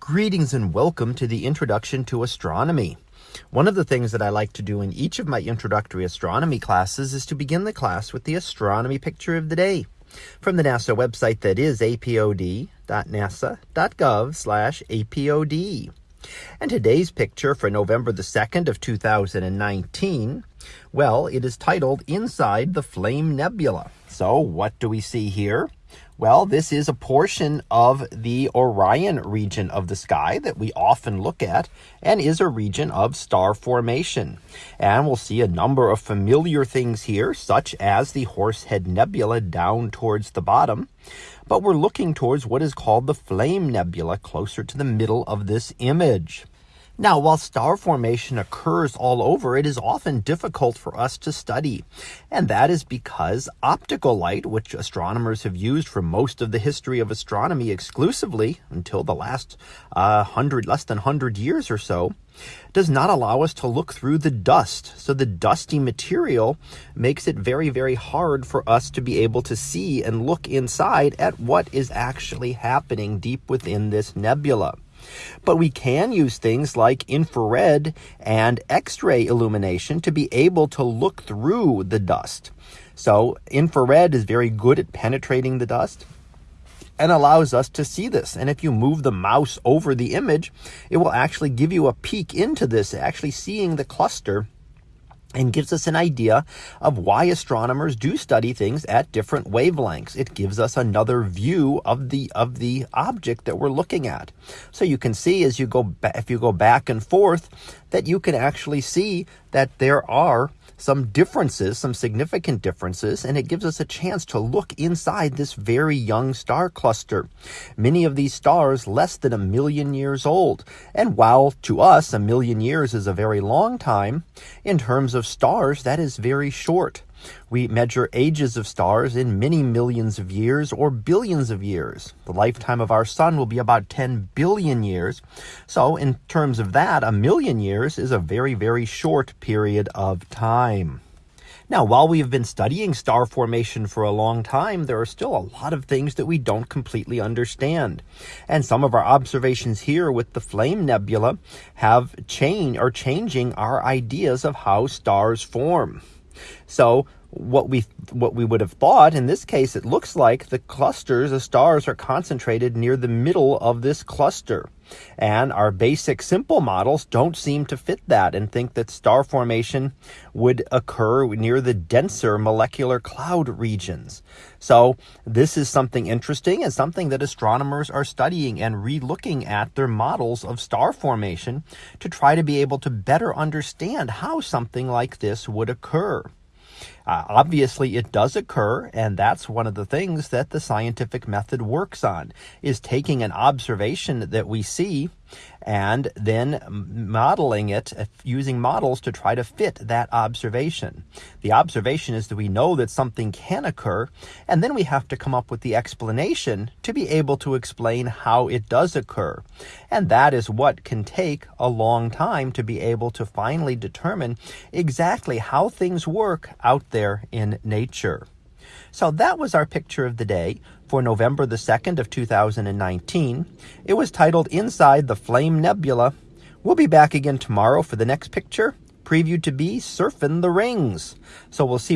Greetings and welcome to the Introduction to Astronomy. One of the things that I like to do in each of my introductory astronomy classes is to begin the class with the astronomy picture of the day from the NASA website that is apod.nasa.gov slash apod. And today's picture for November the 2nd of 2019, well, it is titled Inside the Flame Nebula. So what do we see here? Well, this is a portion of the Orion region of the sky that we often look at and is a region of star formation. And we'll see a number of familiar things here, such as the Horsehead Nebula down towards the bottom. But we're looking towards what is called the Flame Nebula closer to the middle of this image. Now, while star formation occurs all over, it is often difficult for us to study. And that is because optical light, which astronomers have used for most of the history of astronomy exclusively until the last uh, hundred, less than 100 years or so, does not allow us to look through the dust. So the dusty material makes it very, very hard for us to be able to see and look inside at what is actually happening deep within this nebula. But we can use things like infrared and X-ray illumination to be able to look through the dust. So infrared is very good at penetrating the dust and allows us to see this. And if you move the mouse over the image, it will actually give you a peek into this, actually seeing the cluster and gives us an idea of why astronomers do study things at different wavelengths. It gives us another view of the of the object that we're looking at. So you can see as you go if you go back and forth that you can actually see that there are some differences, some significant differences, and it gives us a chance to look inside this very young star cluster. Many of these stars less than a million years old. And while to us a million years is a very long time, in terms of stars, that is very short. We measure ages of stars in many millions of years or billions of years. The lifetime of our sun will be about 10 billion years. So in terms of that, a million years is a very, very short period of time. Now, while we have been studying star formation for a long time, there are still a lot of things that we don't completely understand. And some of our observations here with the Flame Nebula have changed or changing our ideas of how stars form. So what we what we would have thought. In this case it looks like the clusters the stars are concentrated near the middle of this cluster. And our basic simple models don't seem to fit that and think that star formation would occur near the denser molecular cloud regions. So this is something interesting and something that astronomers are studying and re-looking at their models of star formation to try to be able to better understand how something like this would occur uh, obviously, it does occur, and that's one of the things that the scientific method works on, is taking an observation that we see and then modeling it uh, using models to try to fit that observation. The observation is that we know that something can occur, and then we have to come up with the explanation to be able to explain how it does occur. And that is what can take a long time to be able to finally determine exactly how things work there in nature. So that was our picture of the day for November the 2nd of 2019. It was titled Inside the Flame Nebula. We'll be back again tomorrow for the next picture, previewed to be Surfing the Rings. So we'll see